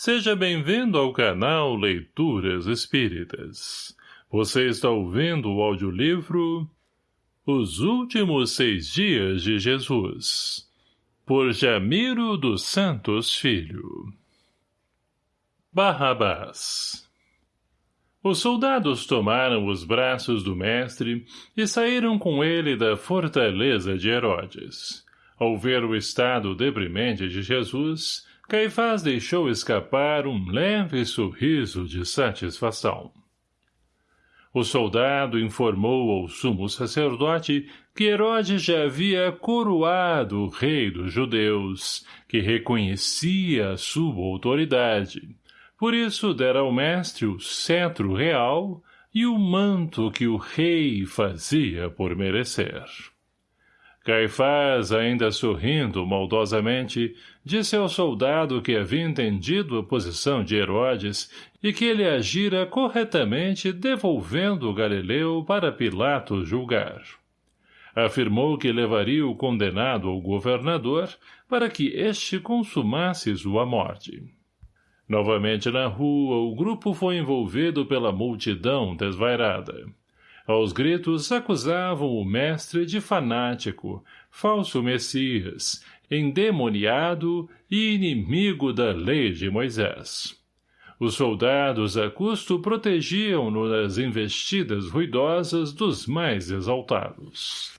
Seja bem-vindo ao canal Leituras Espíritas. Você está ouvindo o audiolivro Os Últimos Seis Dias de Jesus, por Jamiro dos Santos Filho. Barrabás Os soldados tomaram os braços do mestre e saíram com ele da fortaleza de Herodes. Ao ver o estado deprimente de Jesus, Caifás deixou escapar um leve sorriso de satisfação. O soldado informou ao sumo sacerdote que Herodes já havia coroado o rei dos judeus, que reconhecia a sua autoridade. Por isso dera ao mestre o cetro real e o manto que o rei fazia por merecer. Caifás, ainda sorrindo maldosamente, disse ao soldado que havia entendido a posição de Herodes e que ele agira corretamente devolvendo Galileu para Pilatos julgar. Afirmou que levaria o condenado ao governador para que este consumasse sua morte. Novamente na rua, o grupo foi envolvido pela multidão desvairada. Aos gritos acusavam o mestre de fanático, falso messias, endemoniado e inimigo da lei de Moisés. Os soldados a custo protegiam-no nas investidas ruidosas dos mais exaltados.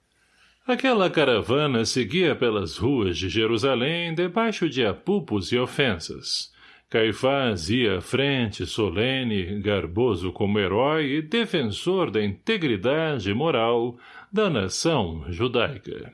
Aquela caravana seguia pelas ruas de Jerusalém debaixo de apupos e ofensas, Caifás ia à frente, solene, garboso como herói e defensor da integridade moral da nação judaica.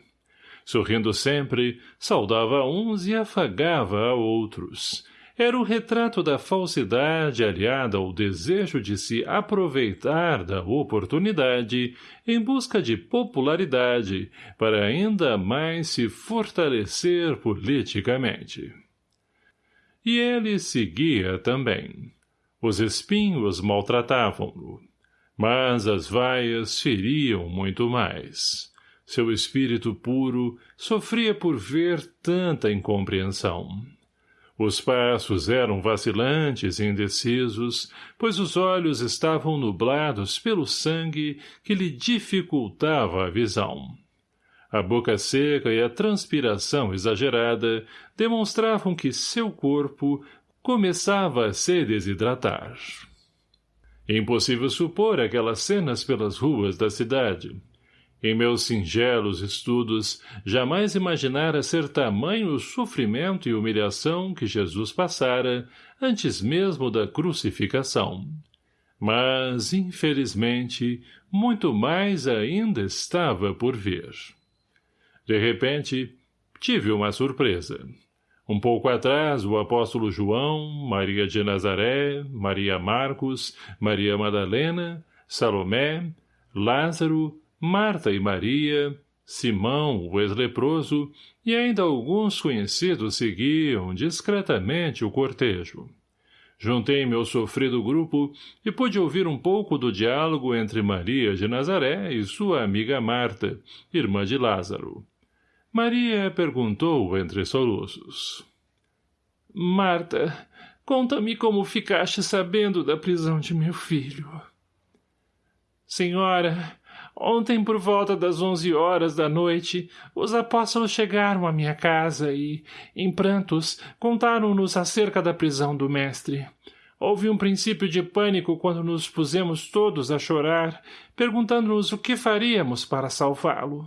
Sorrindo sempre, saudava uns e afagava a outros. Era o retrato da falsidade aliada ao desejo de se aproveitar da oportunidade em busca de popularidade para ainda mais se fortalecer politicamente. E ele seguia também. Os espinhos maltratavam-no. Mas as vaias feriam muito mais. Seu espírito puro sofria por ver tanta incompreensão. Os passos eram vacilantes e indecisos, pois os olhos estavam nublados pelo sangue que lhe dificultava a visão. A boca seca e a transpiração exagerada demonstravam que seu corpo começava a se desidratar. Impossível supor aquelas cenas pelas ruas da cidade. Em meus singelos estudos, jamais imaginara ser tamanho o sofrimento e humilhação que Jesus passara antes mesmo da crucificação. Mas, infelizmente, muito mais ainda estava por vir. De repente, tive uma surpresa. Um pouco atrás, o apóstolo João, Maria de Nazaré, Maria Marcos, Maria Madalena, Salomé, Lázaro, Marta e Maria, Simão, o ex-leproso, e ainda alguns conhecidos seguiam discretamente o cortejo. Juntei-me ao sofrido grupo e pude ouvir um pouco do diálogo entre Maria de Nazaré e sua amiga Marta, irmã de Lázaro. Maria perguntou entre soluços. Marta, conta-me como ficaste sabendo da prisão de meu filho. Senhora, ontem por volta das onze horas da noite, os apóstolos chegaram à minha casa e, em prantos, contaram-nos acerca da prisão do mestre. Houve um princípio de pânico quando nos pusemos todos a chorar, perguntando-nos o que faríamos para salvá-lo.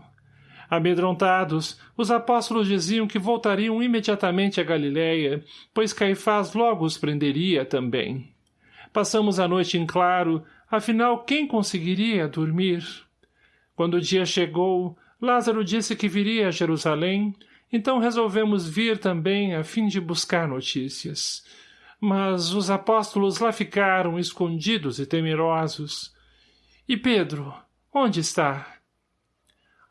Amedrontados, os apóstolos diziam que voltariam imediatamente a Galiléia, pois Caifás logo os prenderia também. Passamos a noite em claro, afinal quem conseguiria dormir? Quando o dia chegou, Lázaro disse que viria a Jerusalém, então resolvemos vir também a fim de buscar notícias. Mas os apóstolos lá ficaram escondidos e temerosos. E Pedro, onde está?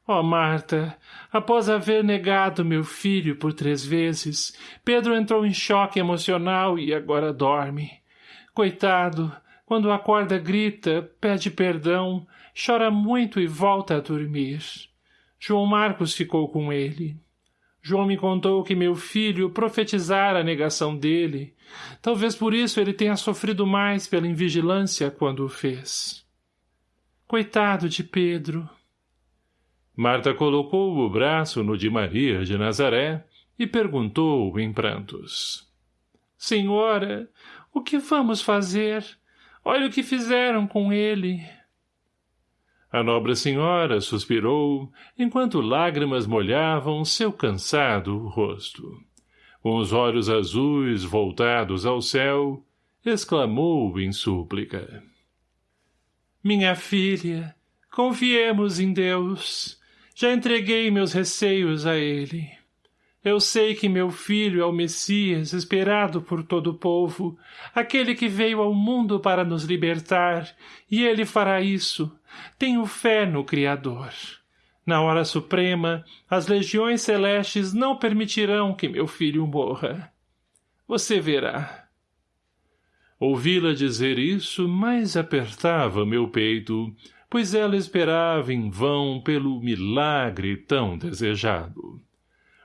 Ó oh, Marta, após haver negado meu filho por três vezes, Pedro entrou em choque emocional e agora dorme. Coitado, quando acorda grita, pede perdão, chora muito e volta a dormir. João Marcos ficou com ele. João me contou que meu filho profetizara a negação dele. Talvez por isso ele tenha sofrido mais pela invigilância quando o fez. Coitado de Pedro. Marta colocou o braço no de Maria de Nazaré e perguntou em prantos. Senhora, o que vamos fazer? Olha o que fizeram com ele. A nobre senhora suspirou, enquanto lágrimas molhavam seu cansado rosto. Com os olhos azuis voltados ao céu, exclamou em súplica. Minha filha, confiemos em Deus. Já entreguei meus receios a ele. Eu sei que meu filho é o Messias esperado por todo o povo, aquele que veio ao mundo para nos libertar, e ele fará isso. Tenho fé no Criador. Na hora suprema, as legiões celestes não permitirão que meu filho morra. Você verá. Ouvi-la dizer isso mais apertava meu peito, pois ela esperava em vão pelo milagre tão desejado.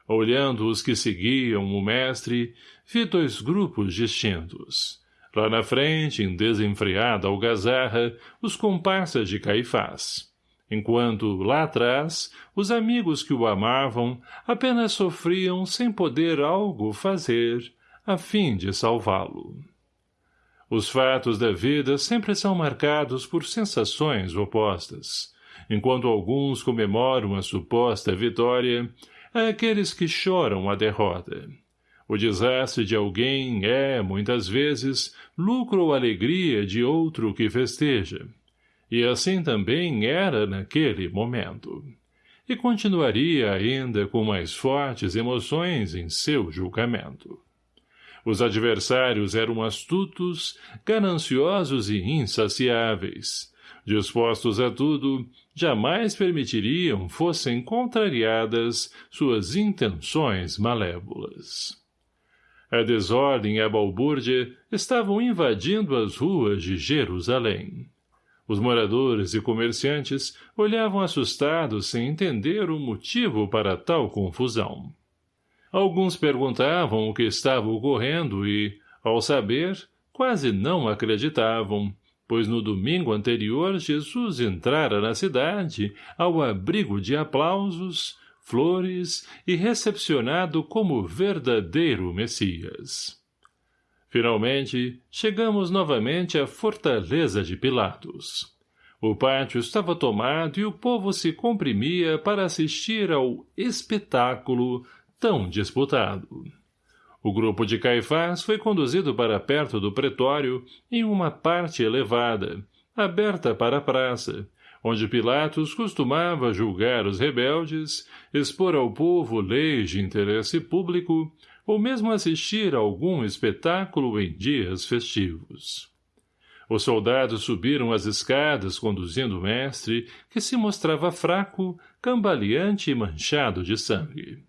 Olhando os que seguiam o mestre, vi dois grupos distintos. Lá na frente, em desenfreada algazarra, os comparsas de Caifás. Enquanto, lá atrás, os amigos que o amavam apenas sofriam sem poder algo fazer, a fim de salvá-lo. Os fatos da vida sempre são marcados por sensações opostas. Enquanto alguns comemoram a suposta vitória, a aqueles que choram a derrota. O desastre de alguém é, muitas vezes, lucro ou alegria de outro que festeja. E assim também era naquele momento. E continuaria ainda com mais fortes emoções em seu julgamento. Os adversários eram astutos, gananciosos e insaciáveis, dispostos a tudo, jamais permitiriam fossem contrariadas suas intenções malévolas. A desordem e a balbúrdia estavam invadindo as ruas de Jerusalém. Os moradores e comerciantes olhavam assustados sem entender o motivo para tal confusão. Alguns perguntavam o que estava ocorrendo e, ao saber, quase não acreditavam, pois no domingo anterior Jesus entrara na cidade ao abrigo de aplausos, flores e recepcionado como verdadeiro Messias. Finalmente, chegamos novamente à fortaleza de Pilatos. O pátio estava tomado e o povo se comprimia para assistir ao espetáculo tão disputado. O grupo de Caifás foi conduzido para perto do pretório em uma parte elevada, aberta para a praça, onde Pilatos costumava julgar os rebeldes, expor ao povo leis de interesse público ou mesmo assistir a algum espetáculo em dias festivos. Os soldados subiram as escadas conduzindo o mestre, que se mostrava fraco, cambaleante e manchado de sangue.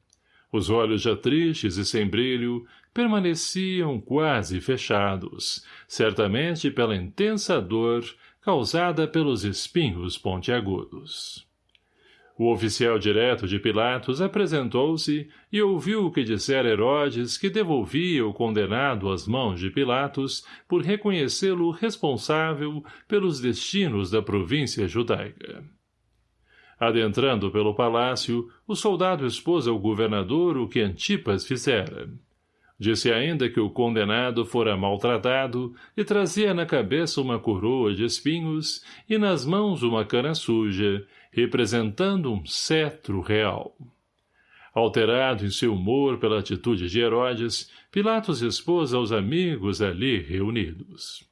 Os olhos já tristes e sem brilho permaneciam quase fechados, certamente pela intensa dor causada pelos espinhos pontiagudos. O oficial direto de Pilatos apresentou-se e ouviu o que dissera Herodes que devolvia o condenado às mãos de Pilatos por reconhecê-lo responsável pelos destinos da província judaica. Adentrando pelo palácio, o soldado expôs ao governador o que Antipas fizera. Disse ainda que o condenado fora maltratado e trazia na cabeça uma coroa de espinhos e nas mãos uma cana suja, representando um cetro real. Alterado em seu humor pela atitude de Herodes, Pilatos expôs aos amigos ali reunidos.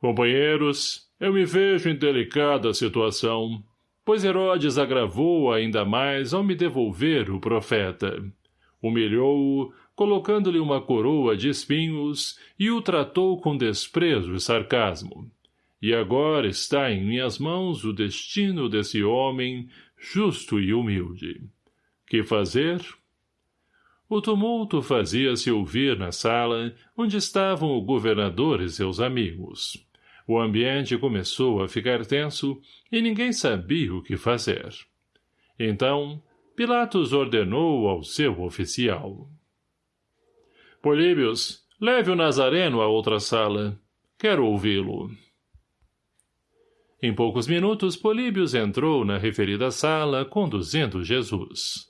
Companheiros, eu me vejo em delicada situação pois Herodes agravou ainda mais ao me devolver o profeta. Humilhou-o, colocando-lhe uma coroa de espinhos, e o tratou com desprezo e sarcasmo. E agora está em minhas mãos o destino desse homem, justo e humilde. Que fazer? O tumulto fazia-se ouvir na sala, onde estavam o governador e seus amigos. O ambiente começou a ficar tenso e ninguém sabia o que fazer. Então, Pilatos ordenou ao seu oficial. Políbios, leve o Nazareno a outra sala. Quero ouvi-lo. Em poucos minutos, Políbios entrou na referida sala, conduzindo Jesus.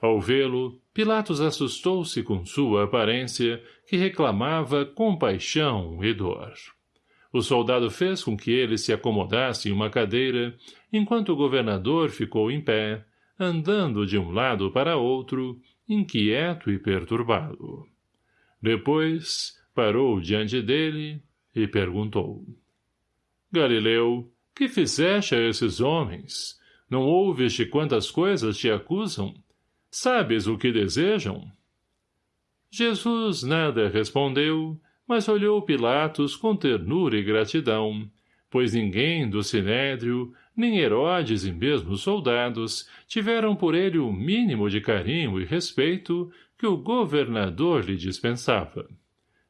Ao vê-lo, Pilatos assustou-se com sua aparência, que reclamava compaixão e dor. O soldado fez com que ele se acomodasse em uma cadeira, enquanto o governador ficou em pé, andando de um lado para outro, inquieto e perturbado. Depois, parou diante dele e perguntou. Galileu, que fizeste a esses homens? Não ouviste quantas coisas te acusam? Sabes o que desejam? Jesus nada respondeu, mas olhou Pilatos com ternura e gratidão, pois ninguém do Sinédrio, nem Herodes e mesmo os soldados, tiveram por ele o mínimo de carinho e respeito que o governador lhe dispensava.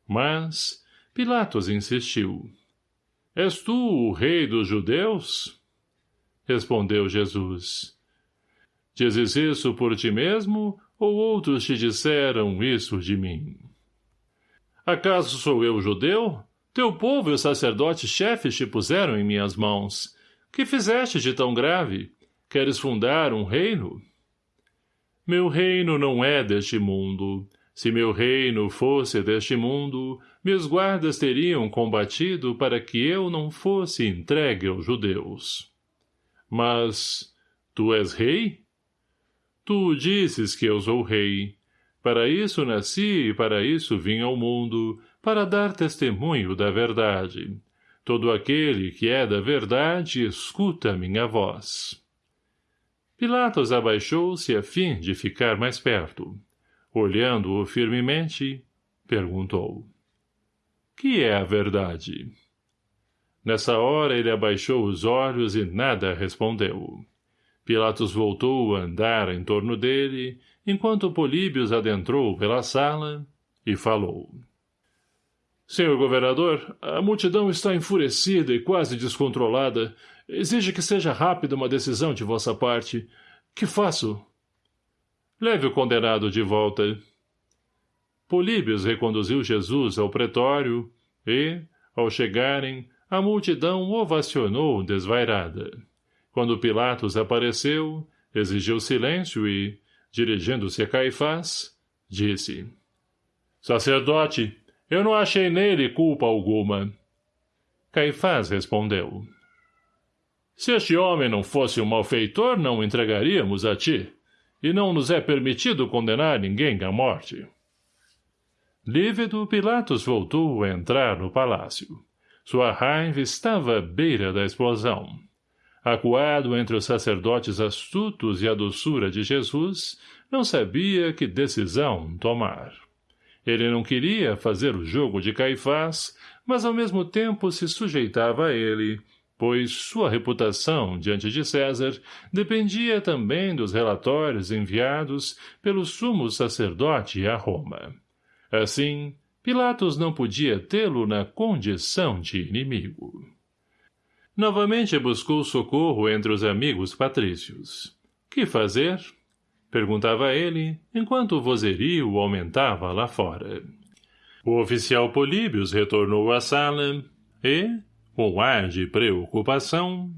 Mas Pilatos insistiu. És tu o rei dos judeus? Respondeu Jesus. Dizes isso por ti mesmo, ou outros te disseram isso de mim? Acaso sou eu judeu? Teu povo e os sacerdotes chefes te puseram em minhas mãos. Que fizeste de tão grave? Queres fundar um reino? Meu reino não é deste mundo. Se meu reino fosse deste mundo, meus guardas teriam combatido para que eu não fosse entregue aos judeus. Mas, tu és rei? Tu dizes que eu sou rei. Para isso nasci e para isso vim ao mundo, para dar testemunho da verdade. Todo aquele que é da verdade escuta minha voz. Pilatos abaixou-se a fim de ficar mais perto. Olhando-o firmemente, perguntou. Que é a verdade? Nessa hora ele abaixou os olhos e nada respondeu. Pilatos voltou a andar em torno dele, enquanto Políbios adentrou pela sala e falou. Senhor governador, a multidão está enfurecida e quase descontrolada. Exige que seja rápida uma decisão de vossa parte. Que faço? Leve o condenado de volta. Políbios reconduziu Jesus ao pretório e, ao chegarem, a multidão ovacionou desvairada. Quando Pilatos apareceu, exigiu silêncio e, dirigindo-se a Caifás, disse, Sacerdote, eu não achei nele culpa alguma. Caifás respondeu, Se este homem não fosse um malfeitor, não o entregaríamos a ti, e não nos é permitido condenar ninguém à morte. Lívido, Pilatos voltou a entrar no palácio. Sua raiva estava à beira da explosão. Acuado entre os sacerdotes astutos e a doçura de Jesus, não sabia que decisão tomar. Ele não queria fazer o jogo de Caifás, mas ao mesmo tempo se sujeitava a ele, pois sua reputação diante de César dependia também dos relatórios enviados pelo sumo sacerdote a Roma. Assim, Pilatos não podia tê-lo na condição de inimigo. Novamente buscou socorro entre os amigos patrícios. Que fazer? Perguntava ele, enquanto o vozerio aumentava lá fora. O oficial Políbios retornou à sala e, com ar de preocupação,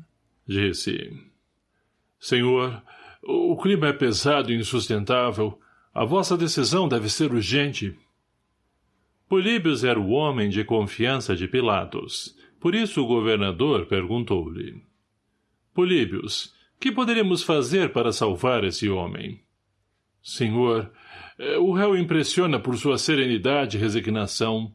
disse. Senhor, o clima é pesado e insustentável. A vossa decisão deve ser urgente. Políbios era o homem de confiança de Pilatos, por isso o governador perguntou-lhe. Políbios, que poderíamos fazer para salvar esse homem? Senhor, eh, o réu impressiona por sua serenidade e resignação.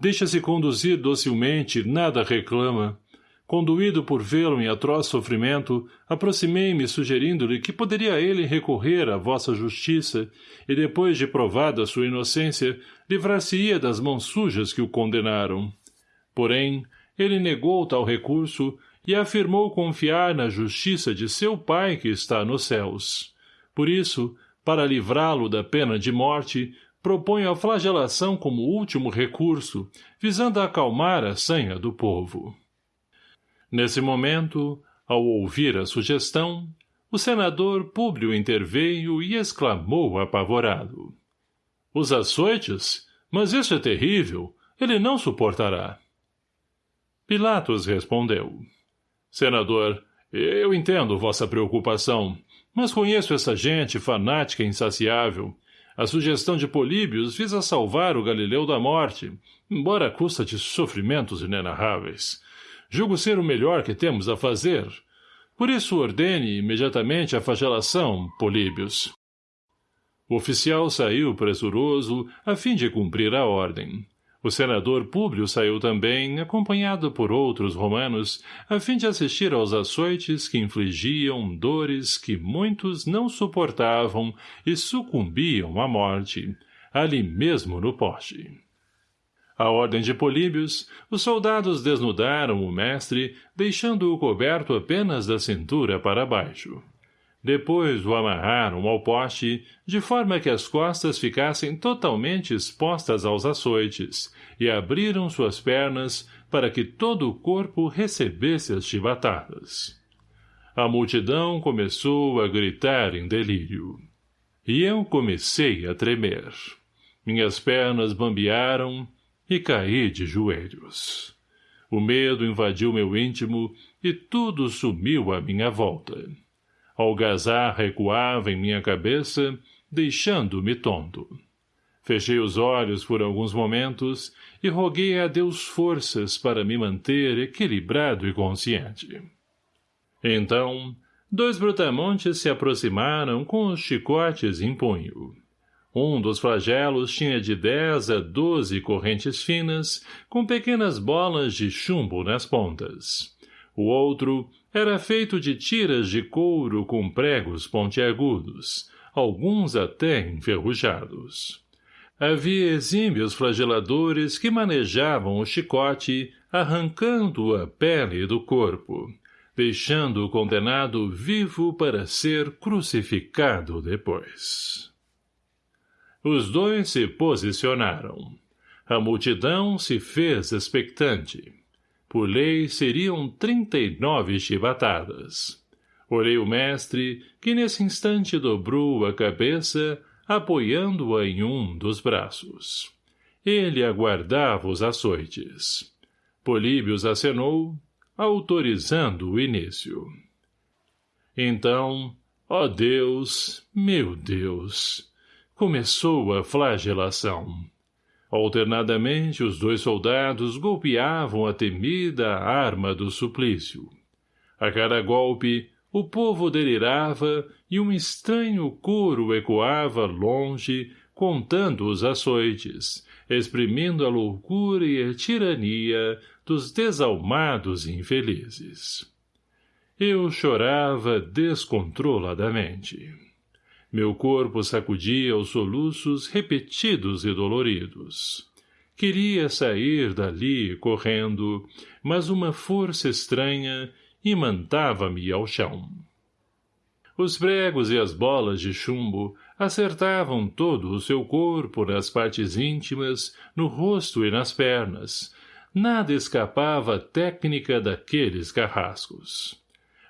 Deixa-se conduzir docilmente, nada reclama. Conduído por vê-lo em atroz sofrimento, aproximei-me sugerindo-lhe que poderia ele recorrer à vossa justiça e, depois de provada sua inocência, livrar-se-ia das mãos sujas que o condenaram. Porém, ele negou tal recurso e afirmou confiar na justiça de seu pai que está nos céus. Por isso, para livrá-lo da pena de morte, propõe a flagelação como último recurso, visando acalmar a sanha do povo. Nesse momento, ao ouvir a sugestão, o senador Públio interveio e exclamou apavorado. Os açoites? Mas isso é terrível. Ele não suportará. Pilatos respondeu. Senador, eu entendo vossa preocupação, mas conheço essa gente fanática e insaciável. A sugestão de Políbios visa salvar o Galileu da morte, embora a custa de sofrimentos inenarráveis. Julgo ser o melhor que temos a fazer. Por isso ordene imediatamente a flagelação, Políbios. O oficial saiu pressuroso a fim de cumprir a ordem. O senador Públio saiu também, acompanhado por outros romanos, a fim de assistir aos açoites que infligiam dores que muitos não suportavam e sucumbiam à morte, ali mesmo no poste. A ordem de Políbios, os soldados desnudaram o mestre, deixando-o coberto apenas da cintura para baixo. Depois o amarraram ao poste, de forma que as costas ficassem totalmente expostas aos açoites, e abriram suas pernas para que todo o corpo recebesse as chibatadas. A multidão começou a gritar em delírio. E eu comecei a tremer. Minhas pernas bambearam e caí de joelhos. O medo invadiu meu íntimo e tudo sumiu à minha volta. Algazar recuava em minha cabeça, deixando-me tonto. Fechei os olhos por alguns momentos e roguei a Deus forças para me manter equilibrado e consciente. Então, dois brutamontes se aproximaram com os chicotes em punho. Um dos flagelos tinha de dez a doze correntes finas, com pequenas bolas de chumbo nas pontas. O outro era feito de tiras de couro com pregos pontiagudos, alguns até enferrujados. Havia exímios flageladores que manejavam o chicote, arrancando a pele do corpo, deixando o condenado vivo para ser crucificado depois. Os dois se posicionaram. A multidão se fez expectante. Por lei, seriam trinta e nove chibatadas. Olhei o mestre, que nesse instante dobrou a cabeça, apoiando-a em um dos braços. Ele aguardava os açoites. Políbios acenou, autorizando o início. Então, ó Deus, meu Deus, começou a flagelação. Alternadamente, os dois soldados golpeavam a temida arma do suplício. A cada golpe, o povo delirava e um estranho coro ecoava longe, contando os açoites, exprimindo a loucura e a tirania dos desalmados infelizes. Eu chorava descontroladamente. Meu corpo sacudia os soluços repetidos e doloridos. Queria sair dali correndo, mas uma força estranha imantava-me ao chão. Os pregos e as bolas de chumbo acertavam todo o seu corpo nas partes íntimas, no rosto e nas pernas. Nada escapava à técnica daqueles carrascos.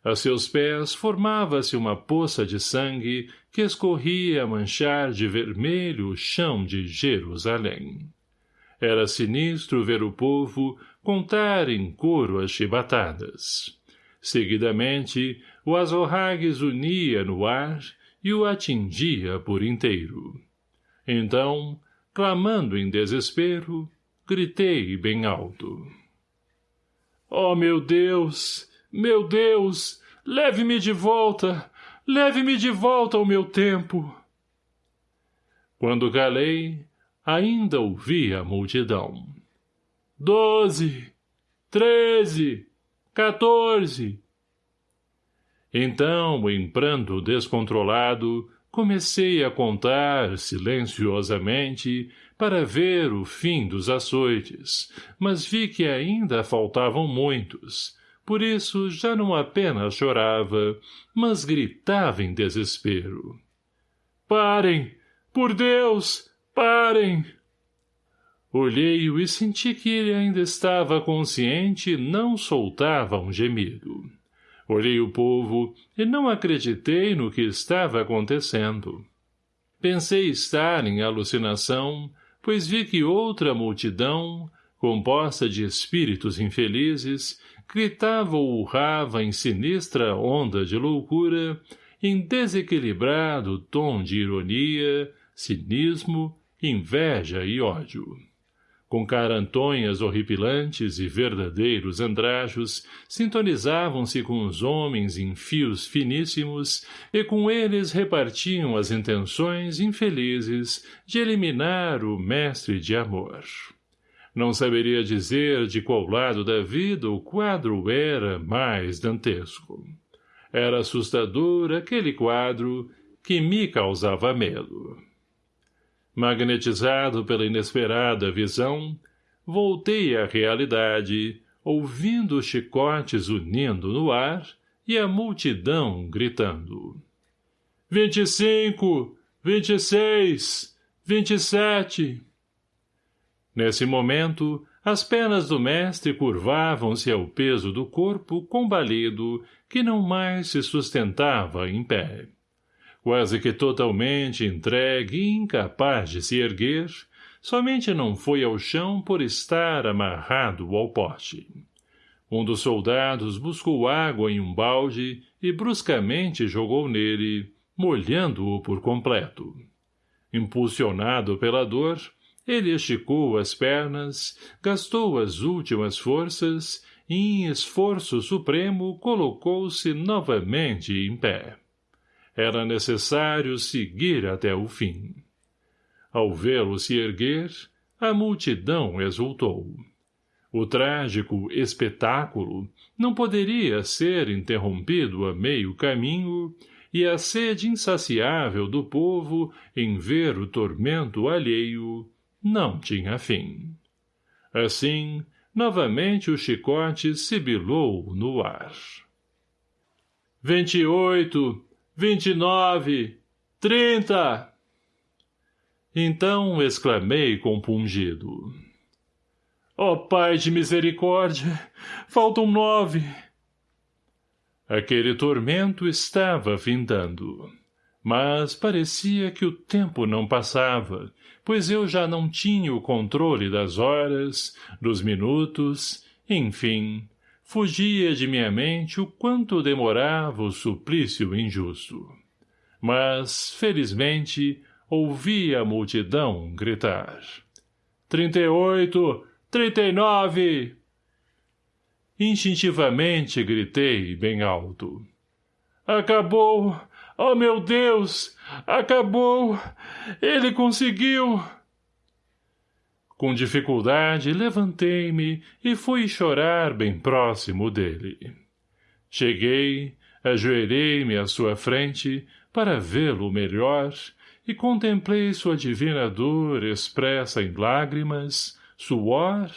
A seus pés formava-se uma poça de sangue que escorria a manchar de vermelho o chão de Jerusalém. Era sinistro ver o povo contar em coro as chibatadas. Seguidamente, o azorragues unia no ar e o atingia por inteiro. Então, clamando em desespero, gritei bem alto. — Oh, meu Deus! Meu Deus, leve-me de volta, leve-me de volta ao meu tempo. Quando calei, ainda ouvi a multidão. Doze, treze, quatorze. Então, em pranto descontrolado, comecei a contar silenciosamente para ver o fim dos açoites, mas vi que ainda faltavam muitos, por isso já não apenas chorava, mas gritava em desespero. Parem! Por Deus! Parem! Olhei-o e senti que ele ainda estava consciente e não soltava um gemido. Olhei o povo e não acreditei no que estava acontecendo. Pensei estar em alucinação, pois vi que outra multidão, composta de espíritos infelizes, gritava ou urrava em sinistra onda de loucura, em desequilibrado tom de ironia, cinismo, inveja e ódio com carantonhas horripilantes e verdadeiros andrajos, sintonizavam-se com os homens em fios finíssimos e com eles repartiam as intenções infelizes de eliminar o mestre de amor. Não saberia dizer de qual lado da vida o quadro era mais dantesco. Era assustador aquele quadro que me causava medo. Magnetizado pela inesperada visão, voltei à realidade, ouvindo os chicotes unindo no ar e a multidão gritando. Vinte e cinco! Vinte e seis! Vinte e sete! Nesse momento, as pernas do mestre curvavam-se ao peso do corpo combalido que não mais se sustentava em pé quase que totalmente entregue e incapaz de se erguer, somente não foi ao chão por estar amarrado ao poste. Um dos soldados buscou água em um balde e bruscamente jogou nele, molhando-o por completo. Impulsionado pela dor, ele esticou as pernas, gastou as últimas forças e, em esforço supremo, colocou-se novamente em pé. Era necessário seguir até o fim. Ao vê-lo se erguer, a multidão exultou. O trágico espetáculo não poderia ser interrompido a meio caminho e a sede insaciável do povo em ver o tormento alheio não tinha fim. Assim, novamente o chicote sibilou no ar. Vinte e oito, vinte e nove, trinta. Então exclamei compungido. Ó oh, Pai de misericórdia, faltam nove. Aquele tormento estava findando, mas parecia que o tempo não passava, pois eu já não tinha o controle das horas, dos minutos, enfim, fugia de minha mente o quanto demorava o suplício injusto. Mas, felizmente, ouvi a multidão gritar. Trinta e oito! Trinta e nove! Instintivamente gritei bem alto. Acabou! Oh, meu Deus! Acabou! Ele conseguiu! Com dificuldade, levantei-me e fui chorar bem próximo dele. Cheguei, ajoelhei-me à sua frente para vê-lo melhor e contemplei sua divina dor expressa em lágrimas, suor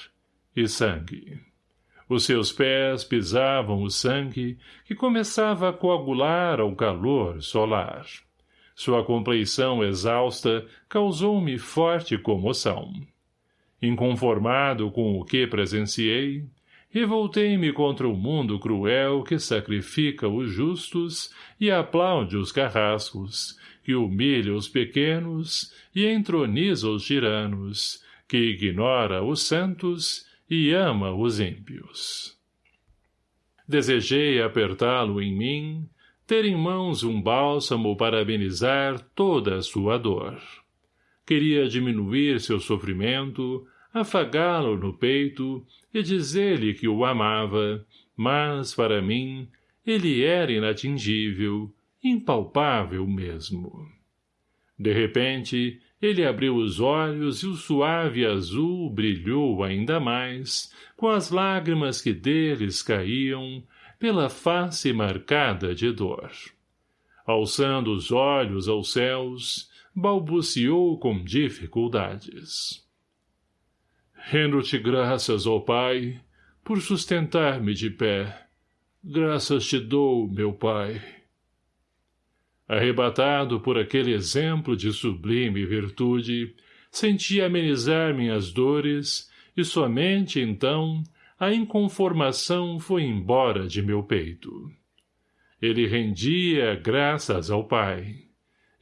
e sangue. Os seus pés pisavam o sangue que começava a coagular ao calor solar. Sua compleição exausta causou-me forte comoção. Inconformado com o que presenciei, revoltei-me contra o mundo cruel que sacrifica os justos e aplaude os carrascos, que humilha os pequenos e entroniza os tiranos, que ignora os santos e ama os ímpios. Desejei apertá-lo em mim, ter em mãos um bálsamo para amenizar toda a sua dor queria diminuir seu sofrimento, afagá-lo no peito e dizer-lhe que o amava, mas, para mim, ele era inatingível, impalpável mesmo. De repente, ele abriu os olhos e o suave azul brilhou ainda mais, com as lágrimas que deles caíam, pela face marcada de dor. Alçando os olhos aos céus, balbuciou com dificuldades. Rendo-te graças, ó Pai, por sustentar-me de pé. Graças te dou, meu Pai. Arrebatado por aquele exemplo de sublime virtude, senti amenizar minhas dores e somente então a inconformação foi embora de meu peito. Ele rendia graças ao Pai.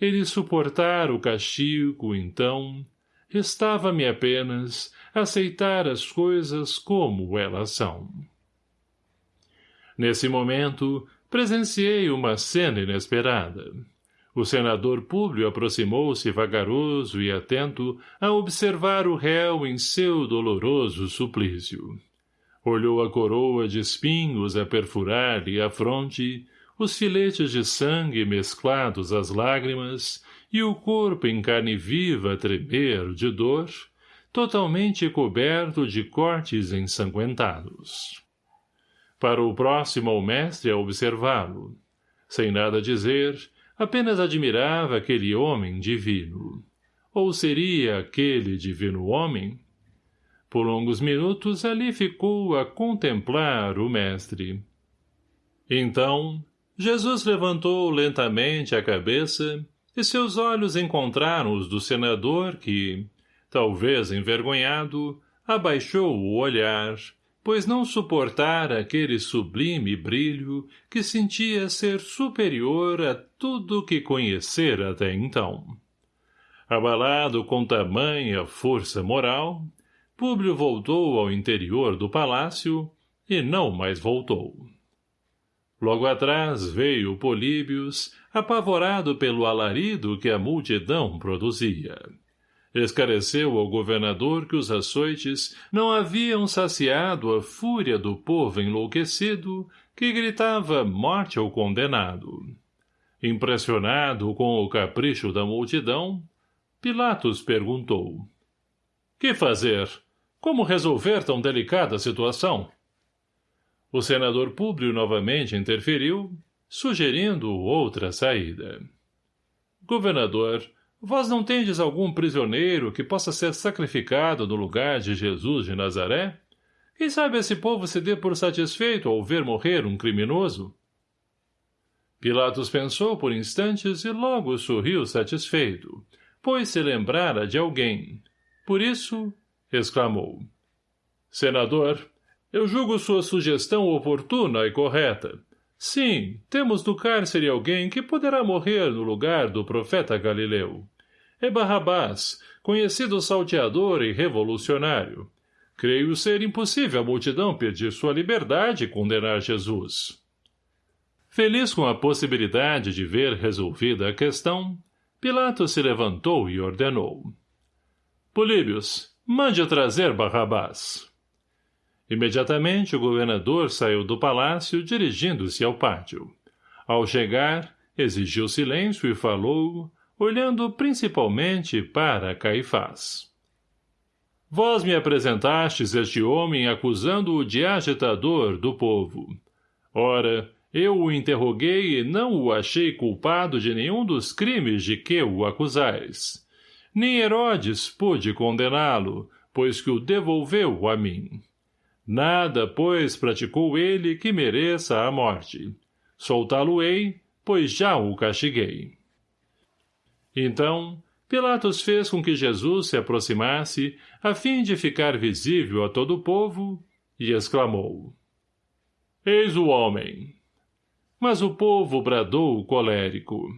Ele suportar o castigo, então, restava-me apenas aceitar as coisas como elas são. Nesse momento, presenciei uma cena inesperada. O senador Públio aproximou-se vagaroso e atento a observar o réu em seu doloroso suplício. Olhou a coroa de espinhos a perfurar-lhe a fronte, os filetes de sangue mesclados às lágrimas e o corpo em carne viva a tremer de dor, totalmente coberto de cortes ensanguentados. Parou próximo ao mestre a observá-lo. Sem nada dizer, apenas admirava aquele homem divino. Ou seria aquele divino homem? Por longos minutos ali ficou a contemplar o mestre. Então, Jesus levantou lentamente a cabeça e seus olhos encontraram os do senador que, talvez envergonhado, abaixou o olhar pois não suportara aquele sublime brilho que sentia ser superior a tudo que conhecera até então. Abalado com tamanha força moral, Públio voltou ao interior do palácio e não mais voltou. Logo atrás veio Políbios, apavorado pelo alarido que a multidão produzia. Escareceu ao governador que os açoites não haviam saciado a fúria do povo enlouquecido que gritava morte ao condenado. Impressionado com o capricho da multidão, Pilatos perguntou. Que fazer? Como resolver tão delicada situação? O senador Públio novamente interferiu, sugerindo outra saída. Governador, Vós não tendes algum prisioneiro que possa ser sacrificado no lugar de Jesus de Nazaré? Quem sabe esse povo se dê por satisfeito ao ver morrer um criminoso? Pilatos pensou por instantes e logo sorriu satisfeito, pois se lembrara de alguém. Por isso, exclamou. Senador, eu julgo sua sugestão oportuna e correta. Sim, temos no cárcere alguém que poderá morrer no lugar do profeta Galileu. É Barrabás, conhecido salteador e revolucionário. Creio ser impossível a multidão pedir sua liberdade e condenar Jesus. Feliz com a possibilidade de ver resolvida a questão, Pilatos se levantou e ordenou. Políbios, mande trazer Barrabás. Imediatamente o governador saiu do palácio dirigindo-se ao pátio. Ao chegar, exigiu silêncio e falou, olhando principalmente para Caifás. Vós me apresentastes este homem acusando-o de agitador do povo. Ora, eu o interroguei e não o achei culpado de nenhum dos crimes de que o acusais. Nem Herodes pôde condená-lo, pois que o devolveu a mim. Nada, pois, praticou ele que mereça a morte. Soltá-lo-ei, pois já o castiguei. Então, Pilatos fez com que Jesus se aproximasse, a fim de ficar visível a todo o povo, e exclamou. Eis o homem. Mas o povo bradou colérico.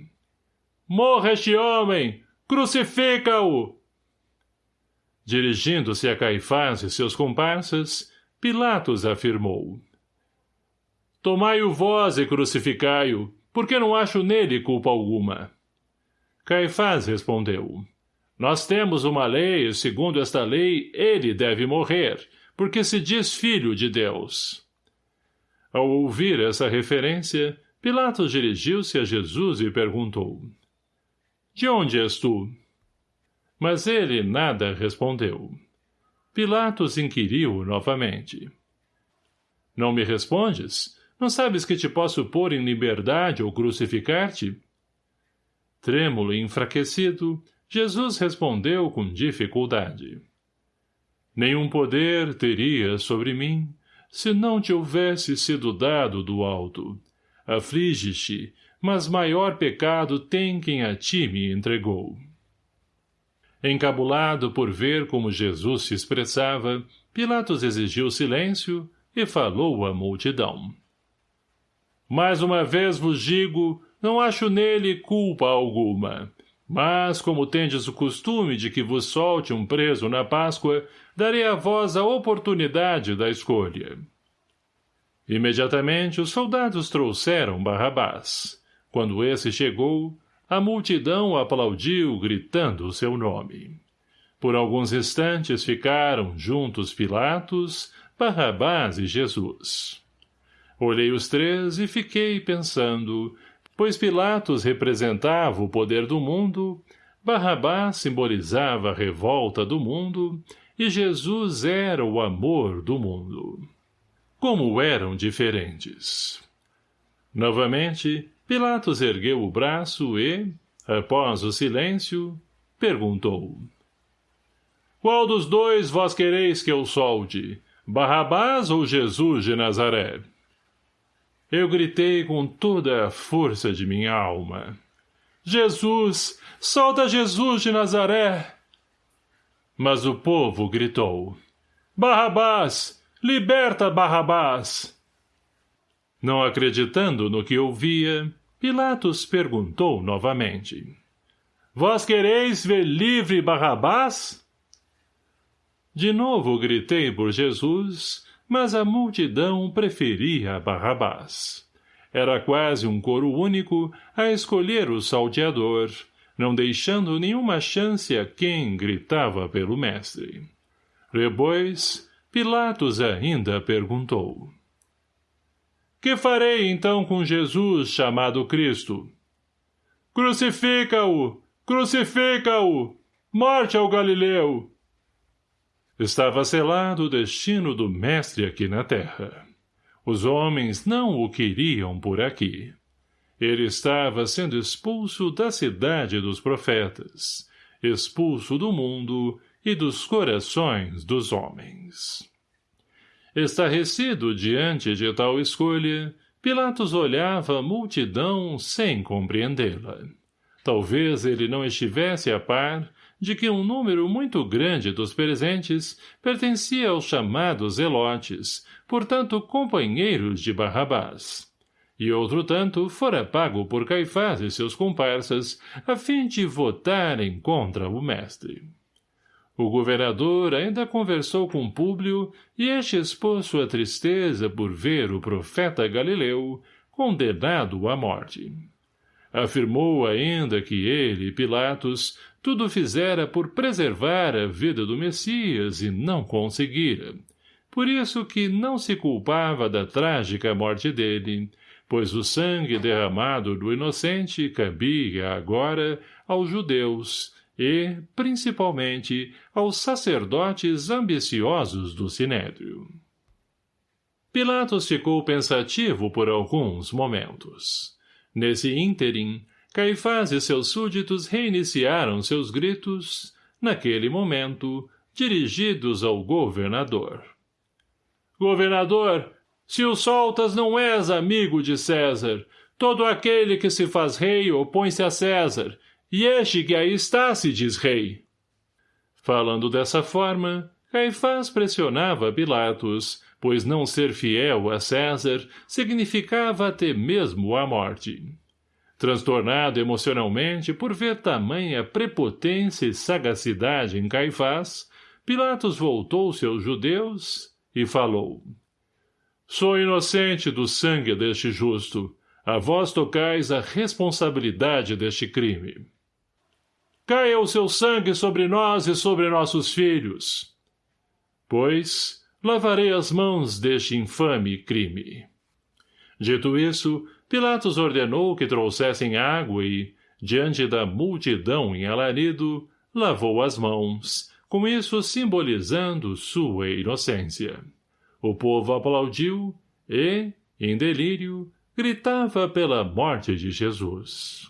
Morra este homem! Crucifica-o! Dirigindo-se a Caifás e seus comparsas, Pilatos afirmou. Tomai-o vós e crucificai-o, porque não acho nele culpa alguma. Caifás respondeu. Nós temos uma lei e, segundo esta lei, ele deve morrer, porque se diz filho de Deus. Ao ouvir essa referência, Pilatos dirigiu-se a Jesus e perguntou. De onde és tu? Mas ele nada respondeu. Pilatos inquiriu novamente. Não me respondes? Não sabes que te posso pôr em liberdade ou crucificar-te? Trêmulo e enfraquecido, Jesus respondeu com dificuldade. Nenhum poder teria sobre mim, se não te houvesse sido dado do alto. Aflige-te, mas maior pecado tem quem a ti me entregou. Encabulado por ver como Jesus se expressava, Pilatos exigiu silêncio e falou à multidão. Mais uma vez vos digo, não acho nele culpa alguma. Mas, como tendes o costume de que vos solte um preso na Páscoa, darei a vós a oportunidade da escolha. Imediatamente os soldados trouxeram Barrabás. Quando esse chegou, a multidão aplaudiu, gritando o seu nome. Por alguns instantes ficaram juntos Pilatos, Barrabás e Jesus. Olhei os três e fiquei pensando, pois Pilatos representava o poder do mundo, Barrabás simbolizava a revolta do mundo e Jesus era o amor do mundo. Como eram diferentes. Novamente, Pilatos ergueu o braço e, após o silêncio, perguntou. Qual dos dois vós quereis que eu solte, Barrabás ou Jesus de Nazaré? Eu gritei com toda a força de minha alma. Jesus! Solta Jesus de Nazaré! Mas o povo gritou. Barrabás! Liberta Barrabás! Não acreditando no que ouvia, Pilatos perguntou novamente. Vós quereis ver livre Barrabás? De novo gritei por Jesus, mas a multidão preferia Barrabás. Era quase um coro único a escolher o salteador, não deixando nenhuma chance a quem gritava pelo mestre. Depois, Pilatos ainda perguntou. Que farei então com Jesus chamado Cristo? Crucifica-o! Crucifica-o! Morte ao Galileu! Estava selado o destino do mestre aqui na terra. Os homens não o queriam por aqui. Ele estava sendo expulso da cidade dos profetas, expulso do mundo e dos corações dos homens. Estarrecido diante de tal escolha, Pilatos olhava a multidão sem compreendê-la. Talvez ele não estivesse a par de que um número muito grande dos presentes pertencia aos chamados elotes, portanto companheiros de Barrabás. E outro tanto fora pago por Caifás e seus comparsas a fim de votarem contra o mestre. O governador ainda conversou com Públio e este expôs sua tristeza por ver o profeta Galileu condenado à morte. Afirmou ainda que ele, Pilatos, tudo fizera por preservar a vida do Messias e não conseguira. Por isso que não se culpava da trágica morte dele, pois o sangue derramado do inocente cabia agora aos judeus, e, principalmente, aos sacerdotes ambiciosos do Sinédrio. Pilatos ficou pensativo por alguns momentos. Nesse ínterim, Caifás e seus súditos reiniciaram seus gritos, naquele momento, dirigidos ao governador. Governador, se o soltas não és amigo de César, todo aquele que se faz rei opõe-se a César, e este que aí está se diz rei. Falando dessa forma, Caifás pressionava Pilatos, pois não ser fiel a César significava até mesmo a morte. Transtornado emocionalmente por ver tamanha prepotência e sagacidade em Caifás, Pilatos voltou-se aos judeus e falou. Sou inocente do sangue deste justo. A vós tocais a responsabilidade deste crime. Caia o seu sangue sobre nós e sobre nossos filhos. Pois, lavarei as mãos deste infame crime. Dito isso, Pilatos ordenou que trouxessem água e, diante da multidão em alarido, lavou as mãos, com isso simbolizando sua inocência. O povo aplaudiu e, em delírio, gritava pela morte de Jesus.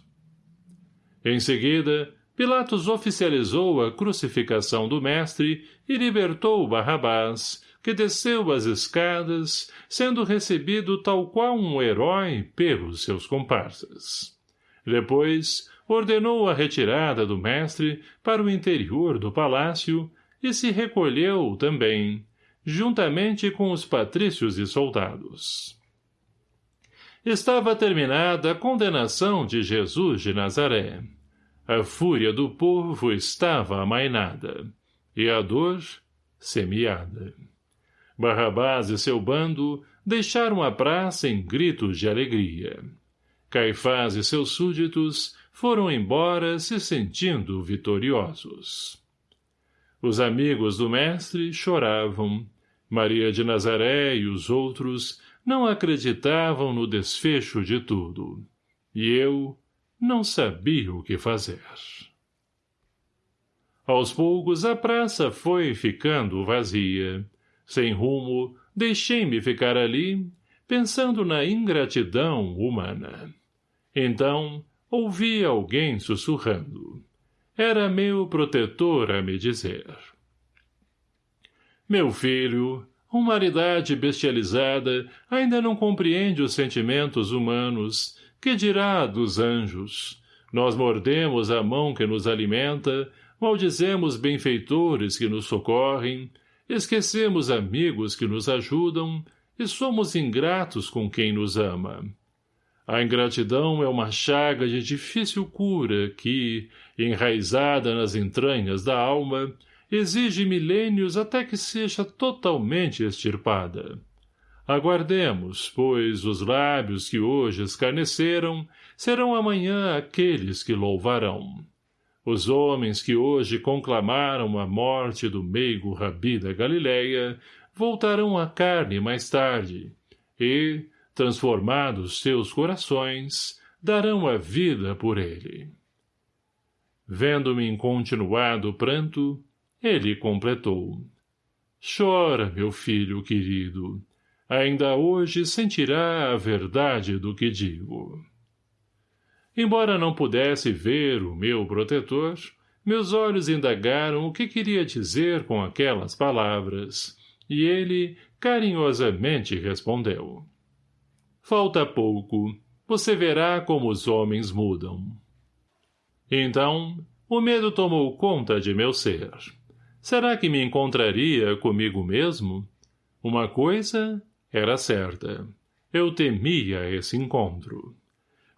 Em seguida, Pilatos oficializou a crucificação do mestre e libertou Barrabás, que desceu as escadas, sendo recebido tal qual um herói pelos seus comparsas. Depois, ordenou a retirada do mestre para o interior do palácio e se recolheu também, juntamente com os patrícios e soldados. estava terminada a condenação de Jesus de Nazaré. A fúria do povo estava amainada, e a dor semeada. Barrabás e seu bando deixaram a praça em gritos de alegria. Caifás e seus súditos foram embora se sentindo vitoriosos. Os amigos do mestre choravam. Maria de Nazaré e os outros não acreditavam no desfecho de tudo. E eu não sabia o que fazer. Aos poucos a praça foi ficando vazia. Sem rumo, deixei-me ficar ali, pensando na ingratidão humana. Então, ouvi alguém sussurrando. Era meu protetor a me dizer. Meu filho, humanidade bestializada ainda não compreende os sentimentos humanos, que dirá dos anjos? Nós mordemos a mão que nos alimenta, maldizemos benfeitores que nos socorrem, esquecemos amigos que nos ajudam e somos ingratos com quem nos ama. A ingratidão é uma chaga de difícil cura que, enraizada nas entranhas da alma, exige milênios até que seja totalmente extirpada. Aguardemos, pois os lábios que hoje escarneceram serão amanhã aqueles que louvarão. Os homens que hoje conclamaram a morte do meigo Rabi da Galileia voltarão à carne mais tarde, e, transformados seus corações, darão a vida por ele. Vendo-me em continuado pranto, ele completou. Chora, meu filho querido. Ainda hoje sentirá a verdade do que digo. Embora não pudesse ver o meu protetor, meus olhos indagaram o que queria dizer com aquelas palavras, e ele carinhosamente respondeu. Falta pouco. Você verá como os homens mudam. Então, o medo tomou conta de meu ser. Será que me encontraria comigo mesmo? Uma coisa era certa. Eu temia esse encontro.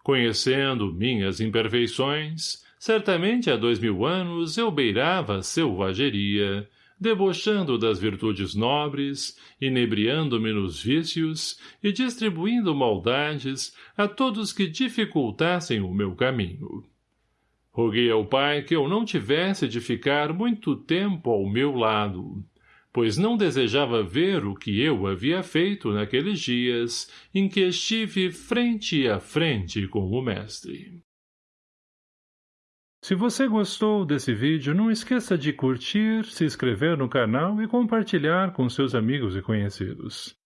Conhecendo minhas imperfeições, certamente há dois mil anos eu beirava selvageria, debochando das virtudes nobres, inebriando-me nos vícios e distribuindo maldades a todos que dificultassem o meu caminho. Roguei ao pai que eu não tivesse de ficar muito tempo ao meu lado, pois não desejava ver o que eu havia feito naqueles dias em que estive frente a frente com o mestre. Se você gostou desse vídeo, não esqueça de curtir, se inscrever no canal e compartilhar com seus amigos e conhecidos.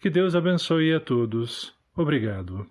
Que Deus abençoe a todos. Obrigado.